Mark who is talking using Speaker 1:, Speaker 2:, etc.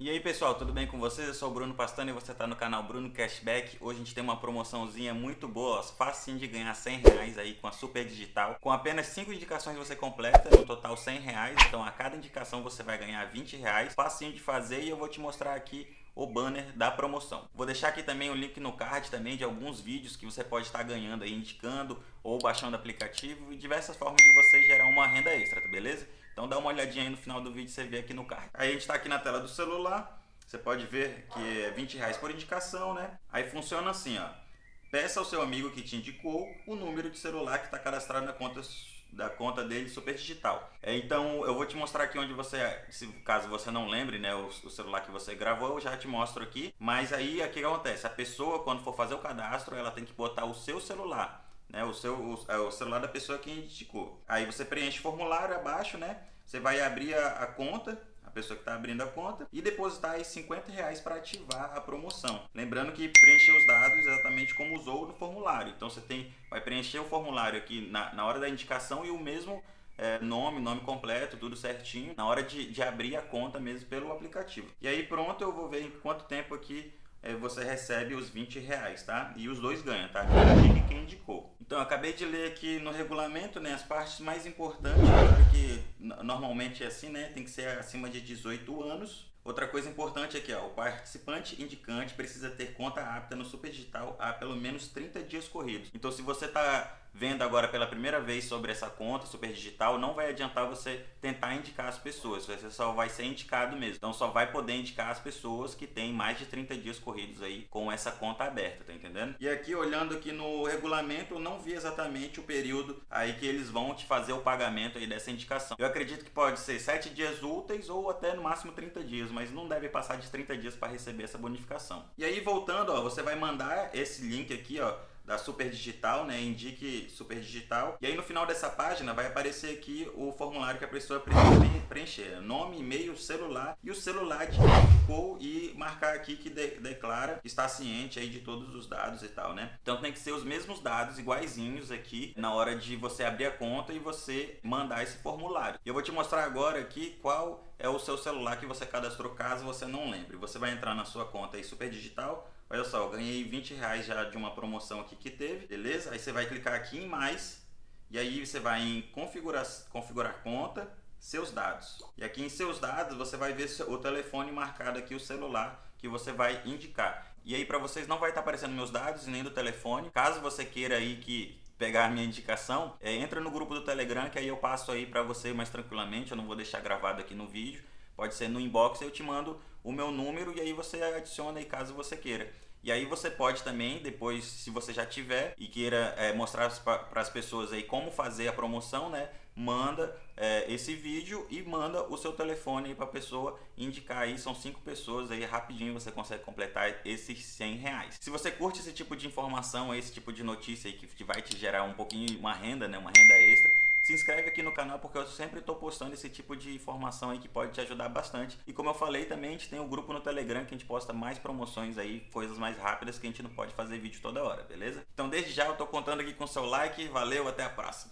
Speaker 1: E aí pessoal, tudo bem com vocês? Eu sou o Bruno Pastano e você está no canal Bruno Cashback. Hoje a gente tem uma promoçãozinha muito boa, fácil de ganhar 100 reais aí com a Super Digital. Com apenas 5 indicações você completa, no total 100 reais. Então a cada indicação você vai ganhar 20 reais. Facinho de fazer e eu vou te mostrar aqui o banner da promoção. Vou deixar aqui também o link no card também de alguns vídeos que você pode estar ganhando aí, indicando ou baixando aplicativo e diversas formas de você gerar uma renda extra, tá beleza? Então dá uma olhadinha aí no final do vídeo, você vê aqui no card. Aí a gente está aqui na tela do celular, você pode ver que é 20 reais por indicação, né? Aí funciona assim, ó. Peça ao seu amigo que te indicou o número de celular que está cadastrado na conta da conta dele super digital. É, então eu vou te mostrar aqui onde você, se caso você não lembre, né, o, o, celular que você gravou, eu já te mostro aqui. Mas aí o que acontece? A pessoa quando for fazer o cadastro, ela tem que botar o seu celular né, o, seu, o, é o celular da pessoa que indicou. Aí você preenche o formulário abaixo, né? Você vai abrir a, a conta, a pessoa que está abrindo a conta, e depositar aí 50 reais para ativar a promoção. Lembrando que preencher os dados exatamente como usou no formulário. Então você tem, vai preencher o formulário aqui na, na hora da indicação e o mesmo é, nome, nome completo, tudo certinho, na hora de, de abrir a conta mesmo pelo aplicativo. E aí pronto, eu vou ver em quanto tempo aqui é, você recebe os 20 reais, tá? E os dois ganham, tá? Indica quem indicou. Então, acabei de ler aqui no regulamento, né, as partes mais importantes, claro que normalmente é assim, né, tem que ser acima de 18 anos, Outra coisa importante aqui, ó, o participante indicante precisa ter conta apta no Super Digital há pelo menos 30 dias corridos. Então, se você está vendo agora pela primeira vez sobre essa conta Super Digital, não vai adiantar você tentar indicar as pessoas, você só vai ser indicado mesmo. Então, só vai poder indicar as pessoas que têm mais de 30 dias corridos aí com essa conta aberta, tá entendendo? E aqui, olhando aqui no regulamento, eu não vi exatamente o período aí que eles vão te fazer o pagamento aí dessa indicação. Eu acredito que pode ser 7 dias úteis ou até no máximo 30 dias mas não deve passar de 30 dias para receber essa bonificação. E aí voltando, ó, você vai mandar esse link aqui, ó, da Super Digital, né? Indique Super Digital. E aí no final dessa página vai aparecer aqui o formulário que a pessoa precisa preencher. Nome, e-mail, celular e o celular de quem ficou e marcar aqui que de declara que está ciente aí de todos os dados e tal, né? Então tem que ser os mesmos dados iguaizinhos aqui na hora de você abrir a conta e você mandar esse formulário. Eu vou te mostrar agora aqui qual é o seu celular que você cadastrou caso você não lembre. Você vai entrar na sua conta aí Super Digital Olha só, eu ganhei 20 reais já de uma promoção aqui que teve, beleza? Aí você vai clicar aqui em mais e aí você vai em configurar, configurar conta, seus dados. E aqui em seus dados você vai ver o telefone marcado aqui, o celular que você vai indicar. E aí para vocês não vai estar tá aparecendo meus dados nem do telefone. Caso você queira aí que pegar minha indicação, é, entra no grupo do Telegram que aí eu passo aí para você mais tranquilamente, eu não vou deixar gravado aqui no vídeo. Pode ser no inbox, eu te mando o meu número e aí você adiciona aí caso você queira. E aí você pode também, depois, se você já tiver e queira é, mostrar para as pessoas aí como fazer a promoção, né? Manda é, esse vídeo e manda o seu telefone para a pessoa indicar aí. São cinco pessoas aí, rapidinho você consegue completar esses 100 reais. Se você curte esse tipo de informação, esse tipo de notícia aí que vai te gerar um pouquinho, uma renda, né? Uma renda extra se inscreve aqui no canal porque eu sempre estou postando esse tipo de informação aí que pode te ajudar bastante. E como eu falei também, a gente tem o um grupo no Telegram que a gente posta mais promoções aí, coisas mais rápidas que a gente não pode fazer vídeo toda hora, beleza? Então desde já eu estou contando aqui com seu like, valeu, até a próxima!